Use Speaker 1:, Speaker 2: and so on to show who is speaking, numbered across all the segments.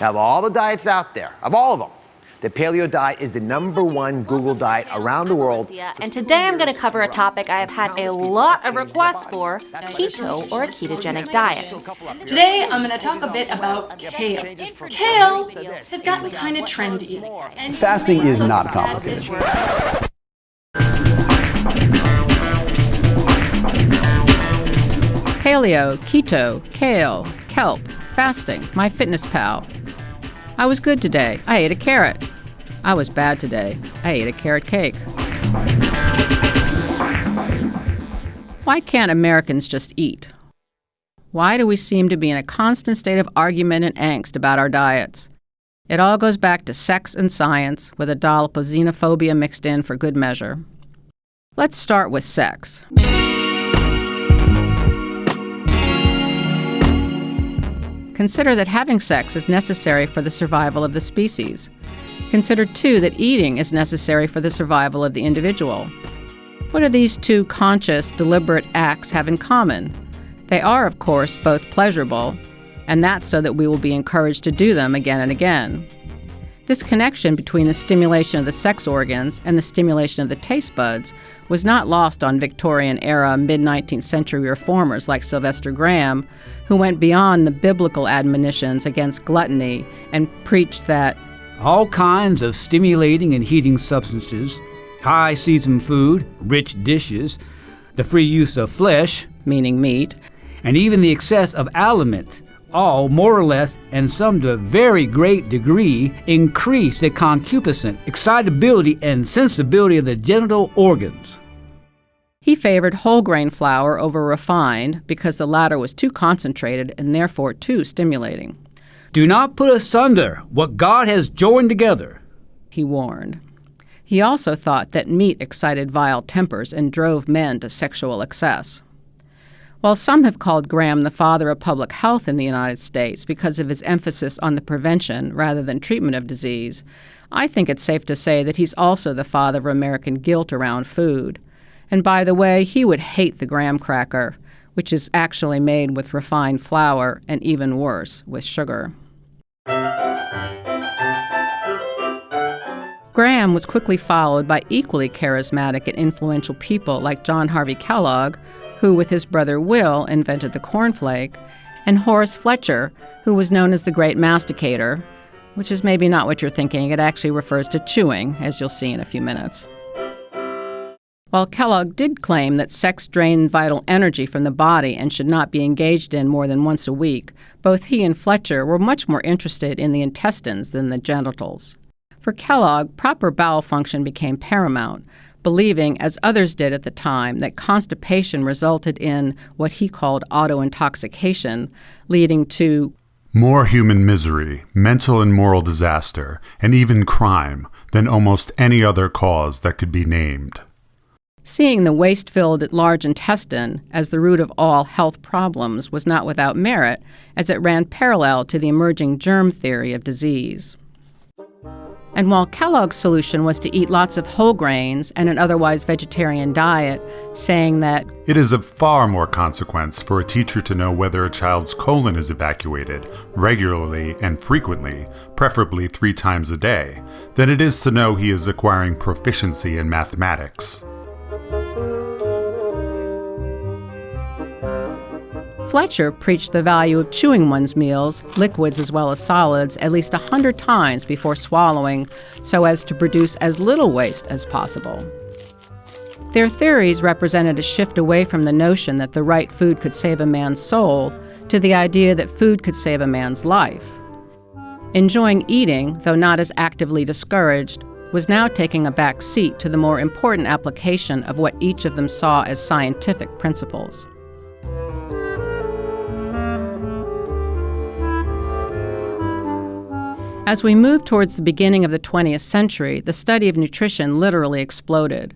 Speaker 1: Now, of all the diets out there, of all of them, the paleo diet is the number one Google diet around the world.
Speaker 2: And today I'm going to cover a topic I have had a lot of requests for keto or a ketogenic diet.
Speaker 3: Today I'm going to talk a bit about kale. Kale has gotten kind of trendy.
Speaker 4: Fasting is not complicated.
Speaker 5: Paleo, keto, kale, kelp, fasting, MyFitnessPal. I was good today. I ate a carrot. I was bad today. I ate a carrot cake. Why can't Americans just eat? Why do we seem to be in a constant state of argument and angst about our diets? It all goes back to sex and science, with a dollop of xenophobia mixed in for good measure. Let's start with sex. Consider that having sex is necessary for the survival of the species. Consider, too, that eating is necessary for the survival of the individual. What do these two conscious, deliberate acts have in common? They are, of course, both pleasurable, and that's so that we will be encouraged to do them again and again. This connection between the stimulation of the sex organs and the stimulation of the taste buds was not lost on Victorian era mid 19th century reformers like Sylvester Graham, who went beyond the biblical admonitions against gluttony and preached that
Speaker 6: all kinds of stimulating and heating substances, high seasoned food, rich dishes, the free use of flesh,
Speaker 5: meaning meat,
Speaker 6: and even the excess of aliment all more or less, and some to a very great degree, increase the concupiscent, excitability, and sensibility of the genital organs.
Speaker 5: He favored whole grain flour over refined because the latter was too concentrated and therefore too stimulating.
Speaker 6: Do not put asunder what God has joined together,
Speaker 5: he warned. He also thought that meat excited vile tempers and drove men to sexual excess. While some have called Graham the father of public health in the United States because of his emphasis on the prevention rather than treatment of disease, I think it's safe to say that he's also the father of American guilt around food. And by the way, he would hate the graham cracker, which is actually made with refined flour and even worse, with sugar. Graham was quickly followed by equally charismatic and influential people like John Harvey Kellogg, who, with his brother Will, invented the cornflake, and Horace Fletcher, who was known as the Great Masticator, which is maybe not what you're thinking. It actually refers to chewing, as you'll see in a few minutes. While Kellogg did claim that sex drained vital energy from the body and should not be engaged in more than once a week, both he and Fletcher were much more interested in the intestines than the genitals. For Kellogg, proper bowel function became paramount, believing, as others did at the time, that constipation resulted in what he called auto intoxication, leading to
Speaker 7: more human misery, mental and moral disaster, and even crime than almost any other cause that could be named.
Speaker 5: Seeing the waste filled large intestine as the root of all health problems was not without merit, as it ran parallel to the emerging germ theory of disease. And while Kellogg's solution was to eat lots of whole grains and an otherwise vegetarian diet, saying that
Speaker 7: it is of far more consequence for a teacher to know whether a child's colon is evacuated regularly and frequently, preferably three times a day, than it is to know he is acquiring proficiency in mathematics.
Speaker 5: Fletcher preached the value of chewing one's meals, liquids as well as solids, at least a hundred times before swallowing so as to produce as little waste as possible. Their theories represented a shift away from the notion that the right food could save a man's soul to the idea that food could save a man's life. Enjoying eating, though not as actively discouraged, was now taking a back seat to the more important application of what each of them saw as scientific principles. As we move towards the beginning of the 20th century, the study of nutrition literally exploded.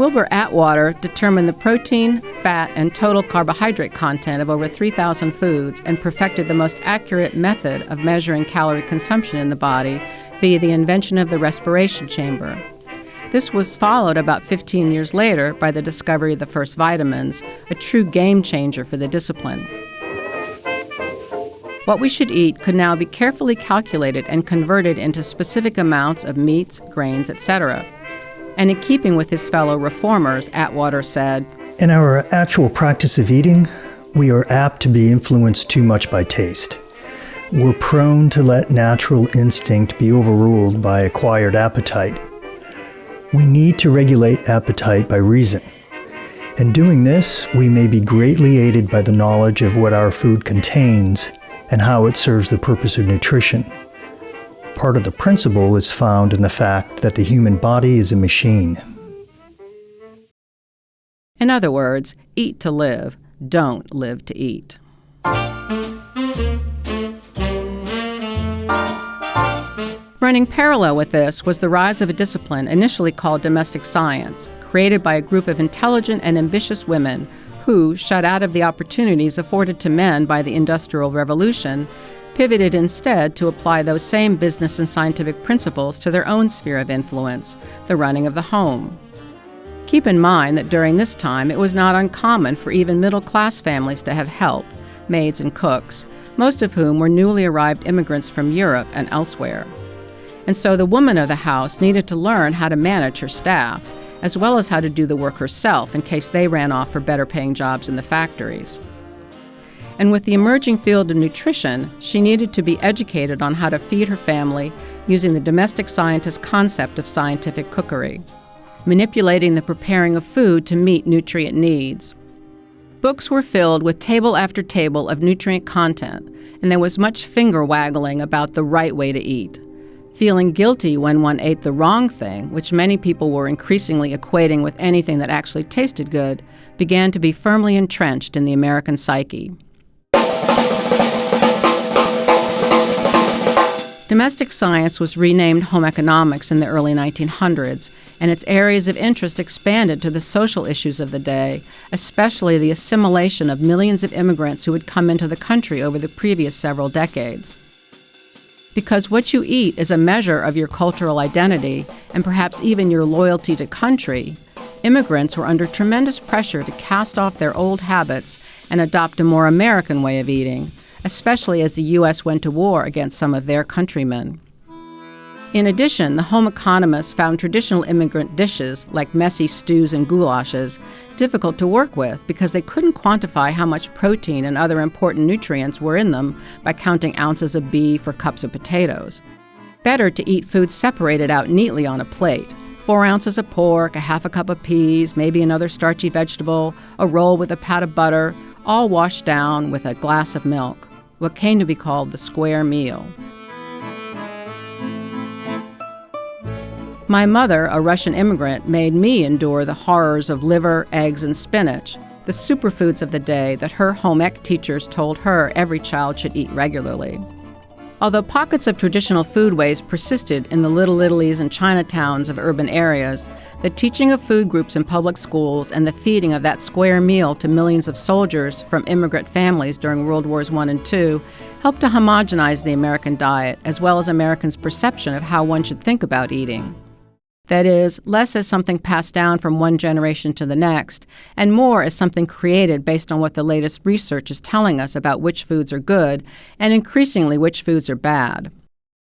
Speaker 5: Wilbur Atwater determined the protein, fat, and total carbohydrate content of over 3,000 foods and perfected the most accurate method of measuring calorie consumption in the body via the invention of the respiration chamber. This was followed about 15 years later by the discovery of the first vitamins, a true game changer for the discipline. What we should eat could now be carefully calculated and converted into specific amounts of meats, grains, etc. And in keeping with his fellow reformers, Atwater said,
Speaker 8: In our actual practice of eating, we are apt to be influenced too much by taste. We're prone to let natural instinct be overruled by acquired appetite. We need to regulate appetite by reason. In doing this, we may be greatly aided by the knowledge of what our food contains and how it serves the purpose of nutrition. Part of the principle is found in the fact that the human body is a machine.
Speaker 5: In other words, eat to live, don't live to eat. Running parallel with this was the rise of a discipline initially called domestic science, created by a group of intelligent and ambitious women who, shut out of the opportunities afforded to men by the Industrial Revolution, pivoted instead to apply those same business and scientific principles to their own sphere of influence, the running of the home. Keep in mind that during this time it was not uncommon for even middle class families to have help, maids and cooks, most of whom were newly arrived immigrants from Europe and elsewhere. And so the woman of the house needed to learn how to manage her staff, as well as how to do the work herself in case they ran off for better paying jobs in the factories. And with the emerging field of nutrition, she needed to be educated on how to feed her family using the domestic scientist concept of scientific cookery, manipulating the preparing of food to meet nutrient needs. Books were filled with table after table of nutrient content, and there was much finger waggling about the right way to eat. Feeling guilty when one ate the wrong thing, which many people were increasingly equating with anything that actually tasted good, began to be firmly entrenched in the American psyche. Domestic science was renamed home economics in the early 1900s, and its areas of interest expanded to the social issues of the day, especially the assimilation of millions of immigrants who had come into the country over the previous several decades. Because what you eat is a measure of your cultural identity and perhaps even your loyalty to country, immigrants were under tremendous pressure to cast off their old habits and adopt a more American way of eating especially as the U.S. went to war against some of their countrymen. In addition, the home economists found traditional immigrant dishes, like messy stews and goulashes, difficult to work with because they couldn't quantify how much protein and other important nutrients were in them by counting ounces of beef or cups of potatoes. Better to eat food separated out neatly on a plate four ounces of pork, a half a cup of peas, maybe another starchy vegetable, a roll with a pat of butter, all washed down with a glass of milk what came to be called the square meal. My mother, a Russian immigrant, made me endure the horrors of liver, eggs, and spinach, the superfoods of the day that her home ec teachers told her every child should eat regularly. Although pockets of traditional foodways persisted in the Little Italies and Chinatowns of urban areas, the teaching of food groups in public schools and the feeding of that square meal to millions of soldiers from immigrant families during World Wars I and II helped to homogenize the American diet as well as Americans' perception of how one should think about eating. That is, less as something passed down from one generation to the next, and more as something created based on what the latest research is telling us about which foods are good and increasingly which foods are bad.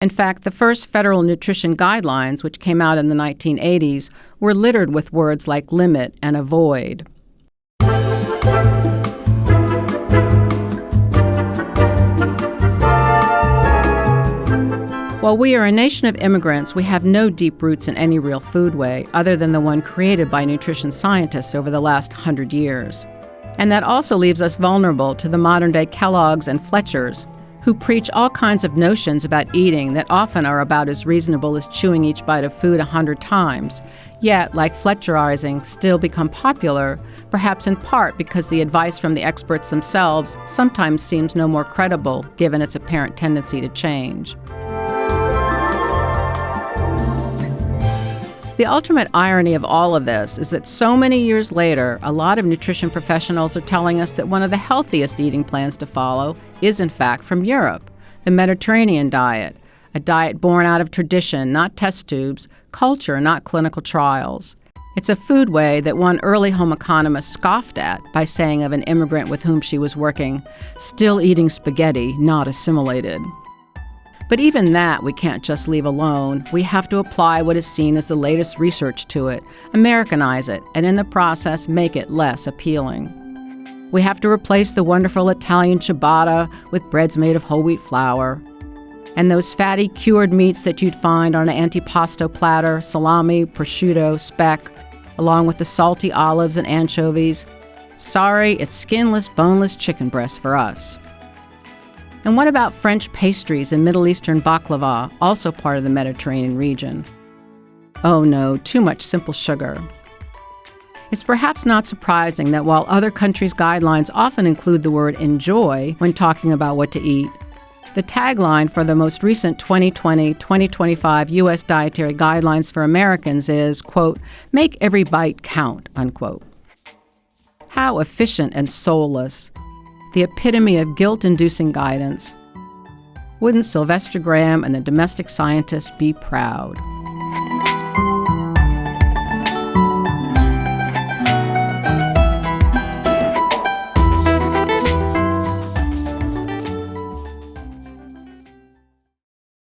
Speaker 5: In fact, the first federal nutrition guidelines, which came out in the 1980s, were littered with words like limit and avoid. While we are a nation of immigrants, we have no deep roots in any real food way other than the one created by nutrition scientists over the last hundred years. And that also leaves us vulnerable to the modern day Kellogg's and Fletcher's, who preach all kinds of notions about eating that often are about as reasonable as chewing each bite of food a hundred times, yet, like Fletcherizing, still become popular, perhaps in part because the advice from the experts themselves sometimes seems no more credible given its apparent tendency to change. The ultimate irony of all of this is that so many years later, a lot of nutrition professionals are telling us that one of the healthiest eating plans to follow is, in fact, from Europe the Mediterranean diet, a diet born out of tradition, not test tubes, culture, not clinical trials. It's a food way that one early home economist scoffed at by saying of an immigrant with whom she was working, still eating spaghetti, not assimilated. But even that we can't just leave alone. We have to apply what is seen as the latest research to it, Americanize it, and in the process make it less appealing. We have to replace the wonderful Italian ciabatta with breads made of whole wheat flour. And those fatty cured meats that you'd find on an antipasto platter salami, prosciutto, speck, along with the salty olives and anchovies. Sorry, it's skinless, boneless chicken breast for us. And what about French pastries and Middle Eastern baklava, also part of the Mediterranean region? Oh no, too much simple sugar. It's perhaps not surprising that while other countries' guidelines often include the word enjoy when talking about what to eat, the tagline for the most recent 2020 2025 U.S. Dietary Guidelines for Americans is, quote, make every bite count, unquote. How efficient and soulless. The epitome of guilt inducing guidance. Wouldn't Sylvester Graham and the domestic scientists be proud?